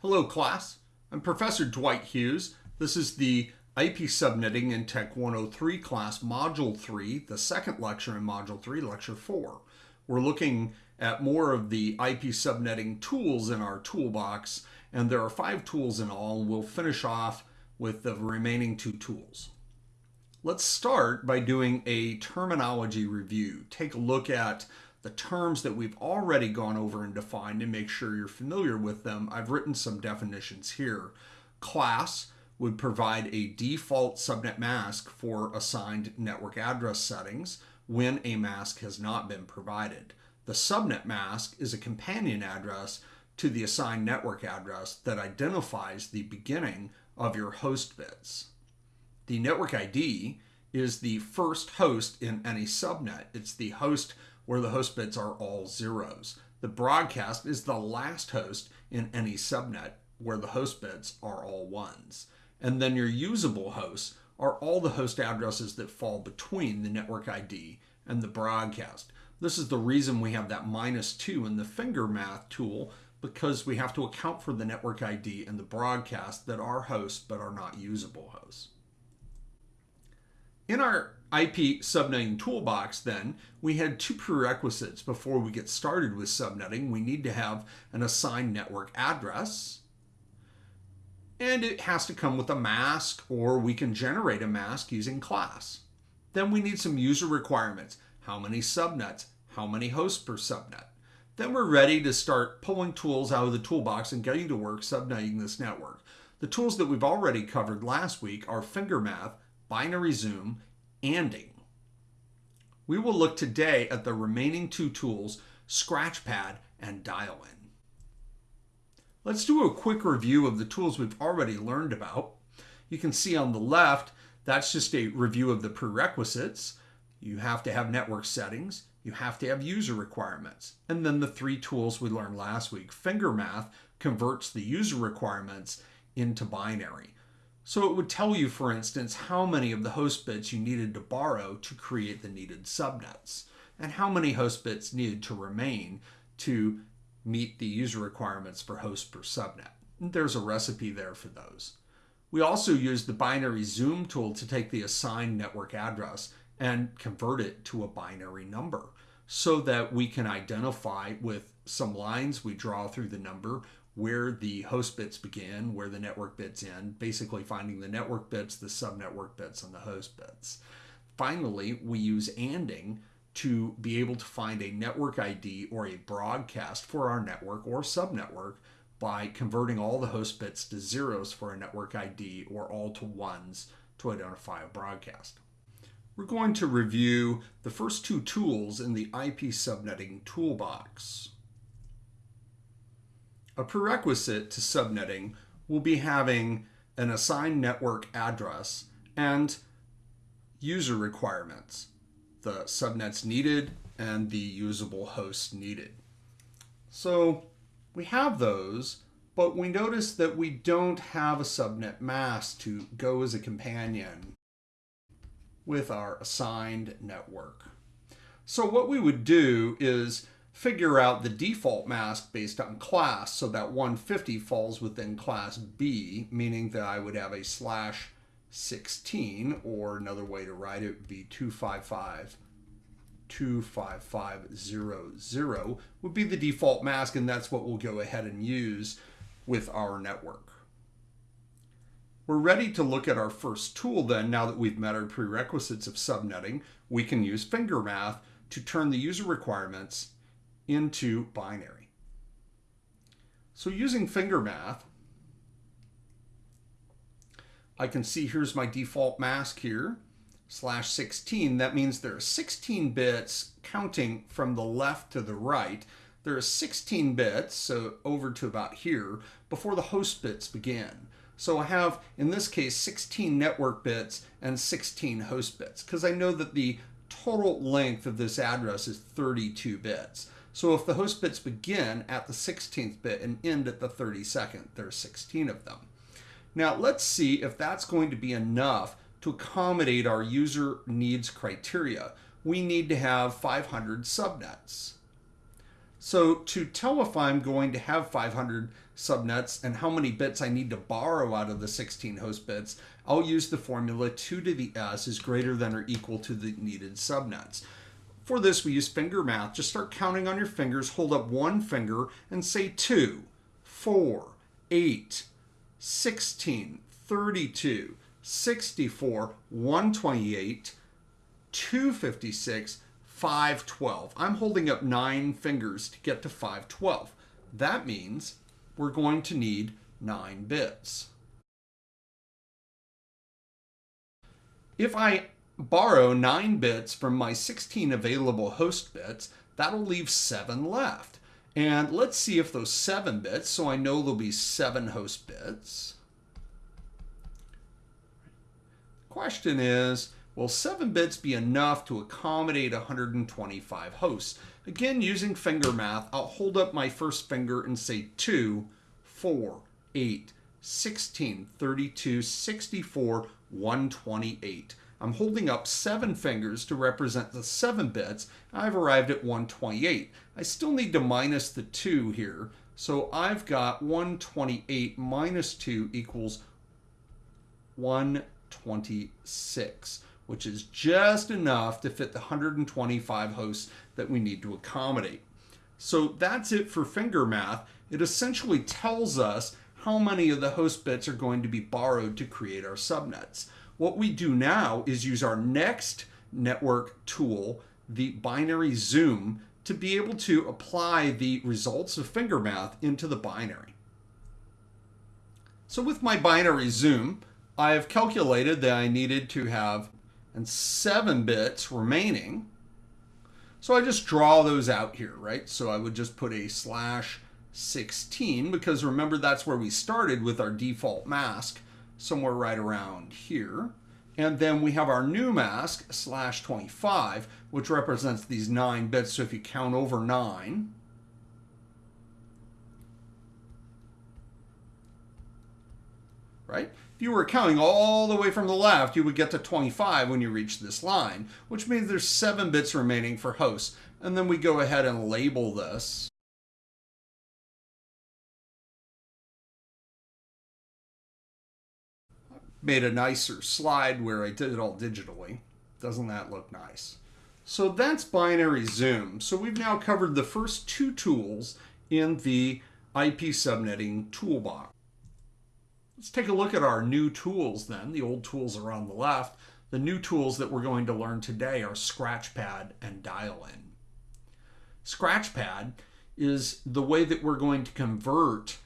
Hello class, I'm Professor Dwight Hughes. This is the IP Subnetting in Tech 103 class, Module 3, the second lecture in Module 3, Lecture 4. We're looking at more of the IP subnetting tools in our toolbox, and there are five tools in all. We'll finish off with the remaining two tools. Let's start by doing a terminology review. Take a look at the terms that we've already gone over and defined and make sure you're familiar with them. I've written some definitions here. Class would provide a default subnet mask for assigned network address settings when a mask has not been provided. The subnet mask is a companion address to the assigned network address that identifies the beginning of your host bits. The network ID is the first host in any subnet. It's the host where the host bits are all zeros. The broadcast is the last host in any subnet where the host bits are all ones. And then your usable hosts are all the host addresses that fall between the network ID and the broadcast. This is the reason we have that minus two in the finger math tool because we have to account for the network ID and the broadcast that are hosts but are not usable hosts. In our IP subnetting toolbox then, we had two prerequisites before we get started with subnetting. We need to have an assigned network address, and it has to come with a mask, or we can generate a mask using class. Then we need some user requirements. How many subnets? How many hosts per subnet? Then we're ready to start pulling tools out of the toolbox and getting to work subnetting this network. The tools that we've already covered last week are FingerMath, Binary Zoom, anding. We will look today at the remaining two tools, Scratchpad and Dial-In. Let's do a quick review of the tools we've already learned about. You can see on the left, that's just a review of the prerequisites. You have to have network settings, you have to have user requirements, and then the three tools we learned last week. FingerMath converts the user requirements into binary. So it would tell you, for instance, how many of the host bits you needed to borrow to create the needed subnets, and how many host bits needed to remain to meet the user requirements for host per subnet. There's a recipe there for those. We also use the binary zoom tool to take the assigned network address and convert it to a binary number so that we can identify with some lines we draw through the number where the host bits begin, where the network bits end, basically finding the network bits, the subnetwork bits, and the host bits. Finally, we use ANDing to be able to find a network ID or a broadcast for our network or subnetwork by converting all the host bits to zeros for a network ID or all to ones to identify a broadcast. We're going to review the first two tools in the IP subnetting toolbox. A prerequisite to subnetting will be having an assigned network address and user requirements, the subnets needed and the usable hosts needed. So we have those, but we notice that we don't have a subnet mask to go as a companion with our assigned network. So what we would do is figure out the default mask based on class so that 150 falls within class B, meaning that I would have a slash 16, or another way to write it would be 255 25500 would be the default mask, and that's what we'll go ahead and use with our network. We're ready to look at our first tool then, now that we've met our prerequisites of subnetting. We can use finger math to turn the user requirements into binary. So using finger math, I can see here's my default mask here, slash 16. That means there are 16 bits counting from the left to the right. There are 16 bits, so over to about here, before the host bits begin. So I have, in this case, 16 network bits and 16 host bits, because I know that the total length of this address is 32 bits. So if the host bits begin at the 16th bit and end at the 32nd, there's 16 of them. Now let's see if that's going to be enough to accommodate our user needs criteria. We need to have 500 subnets. So to tell if I'm going to have 500 subnets and how many bits I need to borrow out of the 16 host bits, I'll use the formula 2 to the s is greater than or equal to the needed subnets. For this, we use finger math. Just start counting on your fingers, hold up one finger, and say 2, 4, 8, 16, 32, 64, 128, 256, 512. I'm holding up nine fingers to get to 512. That means we're going to need nine bits. If I borrow nine bits from my 16 available host bits, that'll leave seven left. And let's see if those seven bits, so I know there'll be seven host bits. Question is, Will 7 bits be enough to accommodate 125 hosts? Again, using finger math, I'll hold up my first finger and say 2, 4, 8, 16, 32, 64, 128. I'm holding up seven fingers to represent the seven bits. I've arrived at 128. I still need to minus the two here. So I've got 128 minus two equals 126 which is just enough to fit the 125 hosts that we need to accommodate. So that's it for finger math. It essentially tells us how many of the host bits are going to be borrowed to create our subnets. What we do now is use our next network tool, the binary zoom, to be able to apply the results of finger math into the binary. So with my binary zoom, I have calculated that I needed to have and 7 bits remaining. So I just draw those out here, right? So I would just put a slash 16 because remember that's where we started with our default mask somewhere right around here. And then we have our new mask slash 25, which represents these nine bits. So if you count over nine, right? If you were counting all the way from the left, you would get to 25 when you reach this line, which means there's 7 bits remaining for hosts. And then we go ahead and label this. Made a nicer slide where I did it all digitally. Doesn't that look nice? So that's binary zoom. So we've now covered the first two tools in the IP subnetting toolbox. Let's take a look at our new tools then. The old tools are on the left. The new tools that we're going to learn today are Scratchpad and Dial-In. Scratchpad is the way that we're going to convert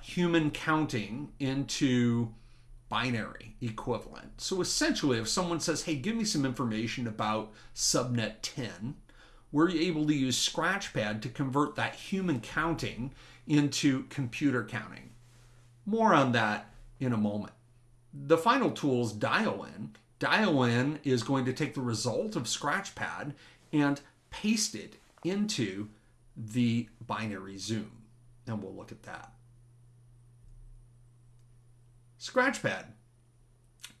human counting into binary equivalent. So essentially, if someone says, hey, give me some information about subnet 10, we're able to use Scratchpad to convert that human counting into computer counting. More on that in a moment. The final tool is dial-in. Dial-in is going to take the result of Scratchpad and paste it into the binary zoom. And we'll look at that. Scratchpad.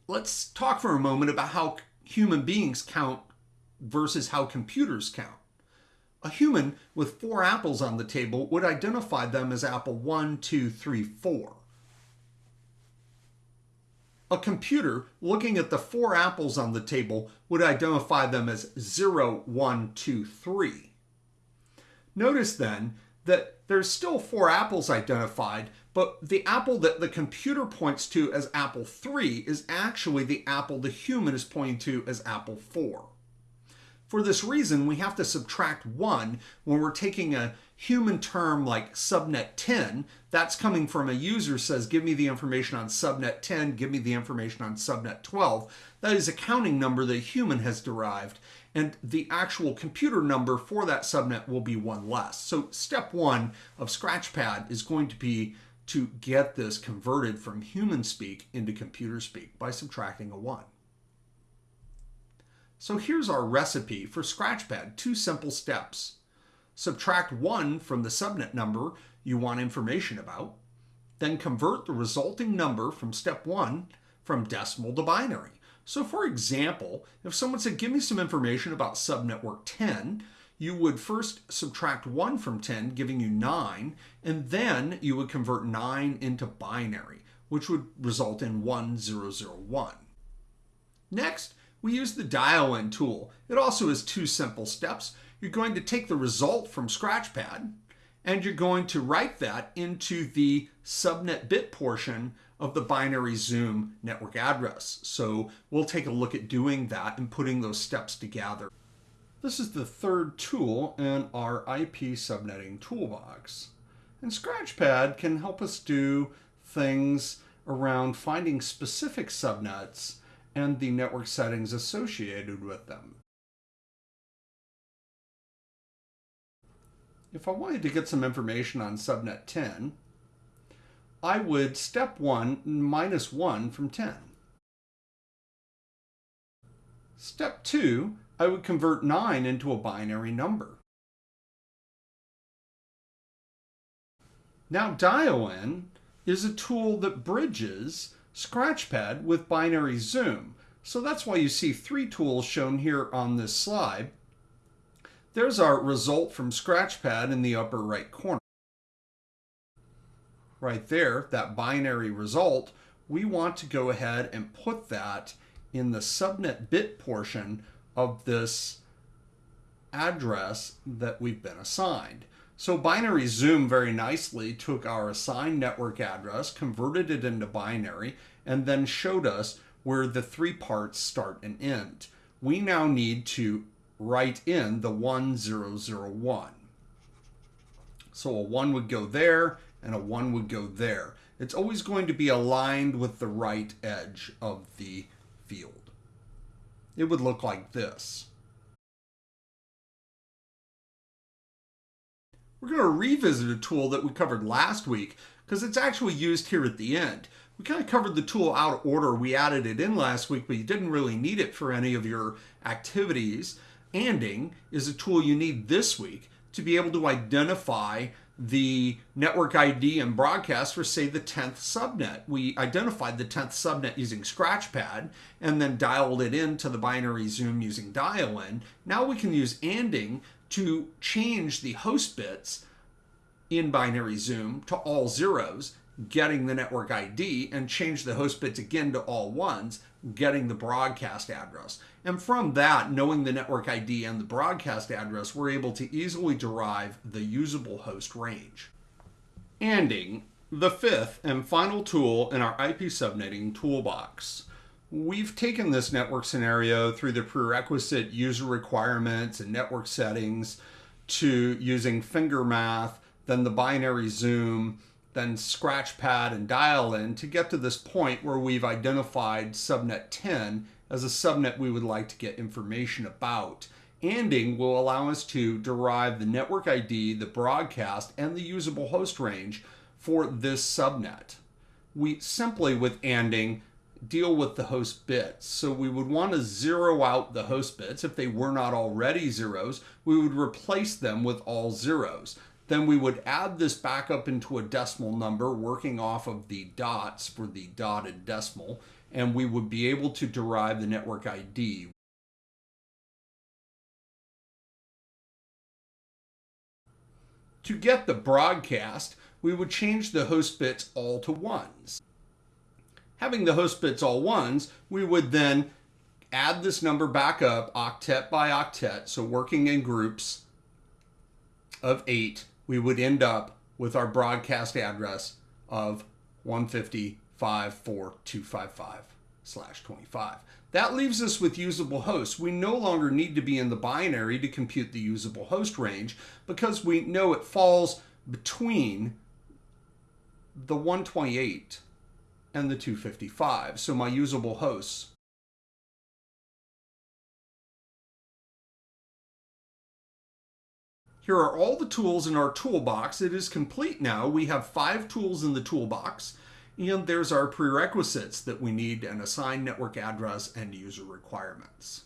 Let's talk for a moment about how human beings count versus how computers count. A human with four apples on the table would identify them as apple one, two, three, four a computer looking at the four apples on the table would identify them as 0, 1, 2, 3. Notice then that there's still four apples identified, but the apple that the computer points to as apple 3 is actually the apple the human is pointing to as apple 4. For this reason, we have to subtract 1 when we're taking a human term like subnet 10, that's coming from a user says, give me the information on subnet 10, give me the information on subnet 12. That is a counting number that a human has derived, and the actual computer number for that subnet will be one less. So step one of Scratchpad is going to be to get this converted from human speak into computer speak by subtracting a 1. So here's our recipe for Scratchpad, two simple steps subtract 1 from the subnet number you want information about, then convert the resulting number from step 1 from decimal to binary. So for example, if someone said, give me some information about subnetwork 10, you would first subtract 1 from 10, giving you 9, and then you would convert 9 into binary, which would result in 1001. Next, we use the dial in tool. It also has two simple steps. You're going to take the result from Scratchpad, and you're going to write that into the subnet bit portion of the binary Zoom network address. So we'll take a look at doing that and putting those steps together. This is the third tool in our IP subnetting toolbox. And Scratchpad can help us do things around finding specific subnets and the network settings associated with them. If I wanted to get some information on subnet 10, I would step 1 minus 1 from 10. Step 2, I would convert 9 into a binary number. Now dial-in is a tool that bridges Scratchpad with binary zoom. So that's why you see three tools shown here on this slide. There's our result from Scratchpad in the upper right corner. Right there, that binary result, we want to go ahead and put that in the subnet bit portion of this address that we've been assigned. So binary zoom very nicely took our assigned network address, converted it into binary, and then showed us where the three parts start and end. We now need to write in the 1001. So a 1 would go there, and a 1 would go there. It's always going to be aligned with the right edge of the field. It would look like this. We're going to revisit a tool that we covered last week because it's actually used here at the end. We kind of covered the tool out of order. We added it in last week, but you didn't really need it for any of your activities. Anding is a tool you need this week to be able to identify the network ID and broadcast for, say, the 10th subnet. We identified the 10th subnet using Scratchpad and then dialed it into the binary zoom using dial-in. Now we can use anding to change the host bits in binary zoom to all zeros, getting the network ID, and change the host bits again to all ones, getting the broadcast address. And from that, knowing the network ID and the broadcast address, we're able to easily derive the usable host range. Anding, the fifth and final tool in our IP subnetting toolbox. We've taken this network scenario through the prerequisite user requirements and network settings to using finger math, then the binary zoom, then scratchpad and dial in to get to this point where we've identified subnet 10 as a subnet we would like to get information about. Anding will allow us to derive the network ID, the broadcast, and the usable host range for this subnet. We simply, with anding, deal with the host bits. So we would want to zero out the host bits. If they were not already zeros, we would replace them with all zeros. Then we would add this back up into a decimal number, working off of the dots for the dotted decimal, and we would be able to derive the network ID. To get the broadcast, we would change the host bits all to ones. Having the host bits all ones, we would then add this number back up octet by octet, so working in groups of eight, we would end up with our broadcast address of 150.54255 slash 25. That leaves us with usable hosts. We no longer need to be in the binary to compute the usable host range because we know it falls between the 128 and the 255. So my usable hosts Here are all the tools in our toolbox. It is complete now. We have five tools in the toolbox, and there's our prerequisites that we need an assigned network address and user requirements.